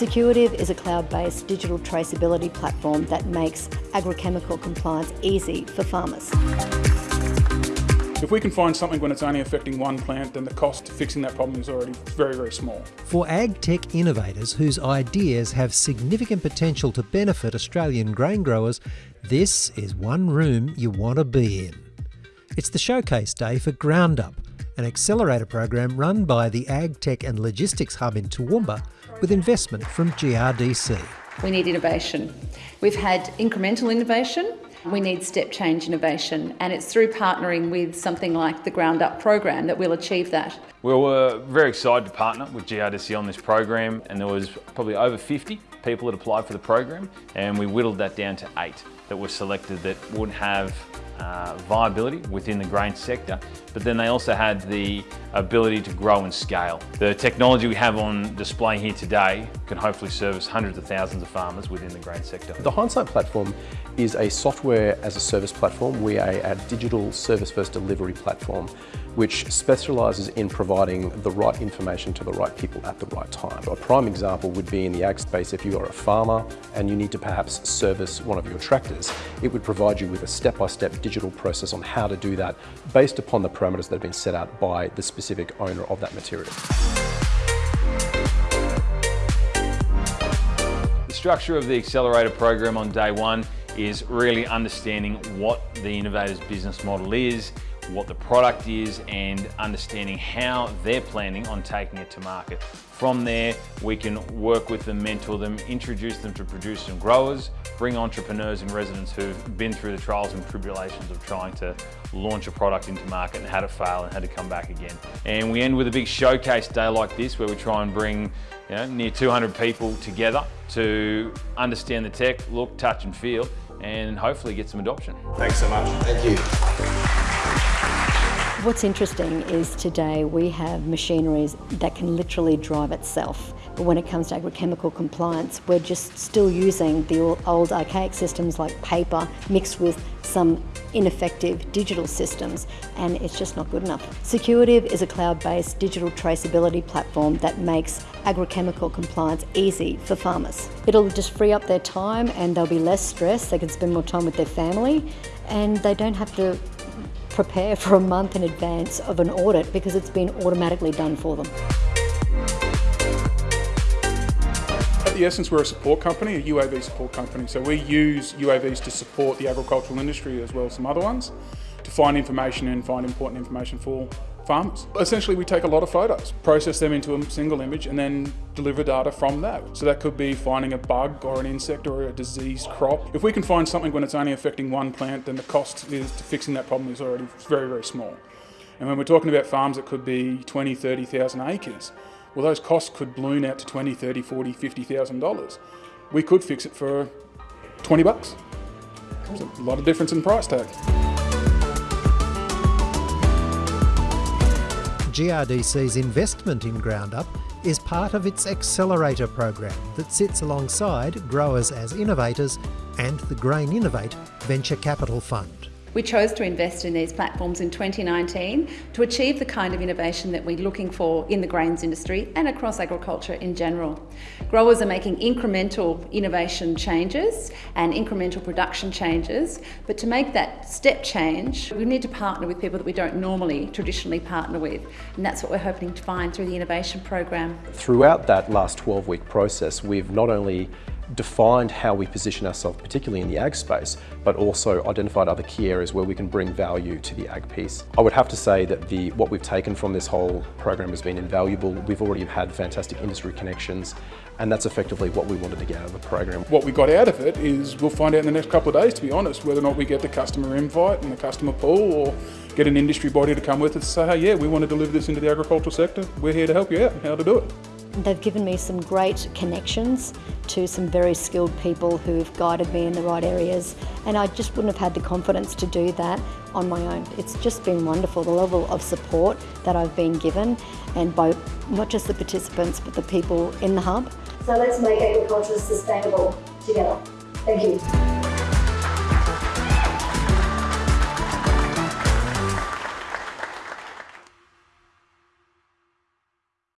Securative is a cloud-based digital traceability platform that makes agrochemical compliance easy for farmers. If we can find something when it's only affecting one plant, then the cost of fixing that problem is already very, very small. For ag tech innovators whose ideas have significant potential to benefit Australian grain growers, this is one room you want to be in. It's the showcase day for GroundUp, an accelerator program run by the Ag Tech and Logistics Hub in Toowoomba with investment from GRDC. We need innovation. We've had incremental innovation, we need step change innovation, and it's through partnering with something like the Ground Up program that we'll achieve that. We were very excited to partner with GRDC on this program, and there was probably over 50 people that applied for the program, and we whittled that down to eight that were selected that would have uh, viability within the grain sector, but then they also had the ability to grow and scale. The technology we have on display here today can hopefully service hundreds of thousands of farmers within the grain sector. The Hindsight platform is a software as a service platform. We are a digital service first delivery platform which specialises in providing the right information to the right people at the right time. A prime example would be in the ag space if you are a farmer and you need to perhaps service one of your tractors, it would provide you with a step-by-step -step digital process on how to do that based upon the parameters that have been set out by the specific owner of that material. The structure of the Accelerator program on day one is really understanding what the innovator's business model is, what the product is and understanding how they're planning on taking it to market. From there, we can work with them, mentor them, introduce them to producers and growers, bring entrepreneurs and residents who've been through the trials and tribulations of trying to launch a product into market and how to fail and how to come back again. And we end with a big showcase day like this where we try and bring you know, near 200 people together to understand the tech, look, touch and feel and hopefully get some adoption. Thanks so much. Thank you. What's interesting is today we have machineries that can literally drive itself. But when it comes to agrochemical compliance, we're just still using the old archaic systems like paper mixed with some ineffective digital systems and it's just not good enough. Securative is a cloud-based digital traceability platform that makes agrochemical compliance easy for farmers. It'll just free up their time and they'll be less stressed, they can spend more time with their family and they don't have to prepare for a month in advance of an audit because it's been automatically done for them. Essence, we're a support company, a UAV support company. So we use UAVs to support the agricultural industry as well as some other ones to find information and find important information for farmers. Essentially, we take a lot of photos, process them into a single image, and then deliver data from that. So that could be finding a bug or an insect or a diseased crop. If we can find something when it's only affecting one plant, then the cost is to fixing that problem is already very, very small. And when we're talking about farms that could be 20, 30,000 acres, well, those costs could balloon out to 20, 30, 40, 50,000 dollars. We could fix it for 20 bucks. There's a lot of difference in price tag. GRDC's investment in GroundUp is part of its Accelerator program that sits alongside Growers as Innovators and the Grain Innovate Venture Capital Fund. We chose to invest in these platforms in 2019 to achieve the kind of innovation that we're looking for in the grains industry and across agriculture in general. Growers are making incremental innovation changes and incremental production changes, but to make that step change, we need to partner with people that we don't normally traditionally partner with, and that's what we're hoping to find through the innovation program. Throughout that last 12-week process, we've not only defined how we position ourselves, particularly in the ag space, but also identified other key areas where we can bring value to the ag piece. I would have to say that the what we've taken from this whole program has been invaluable. We've already had fantastic industry connections, and that's effectively what we wanted to get out of the program. What we got out of it is we'll find out in the next couple of days, to be honest, whether or not we get the customer invite and the customer pull or get an industry body to come with us and say, hey, yeah, we want to deliver this into the agricultural sector. We're here to help you out how to do it. They've given me some great connections to some very skilled people who've guided me in the right areas and I just wouldn't have had the confidence to do that on my own. It's just been wonderful, the level of support that I've been given and by not just the participants but the people in the hub. So let's make agriculture sustainable together. Thank you.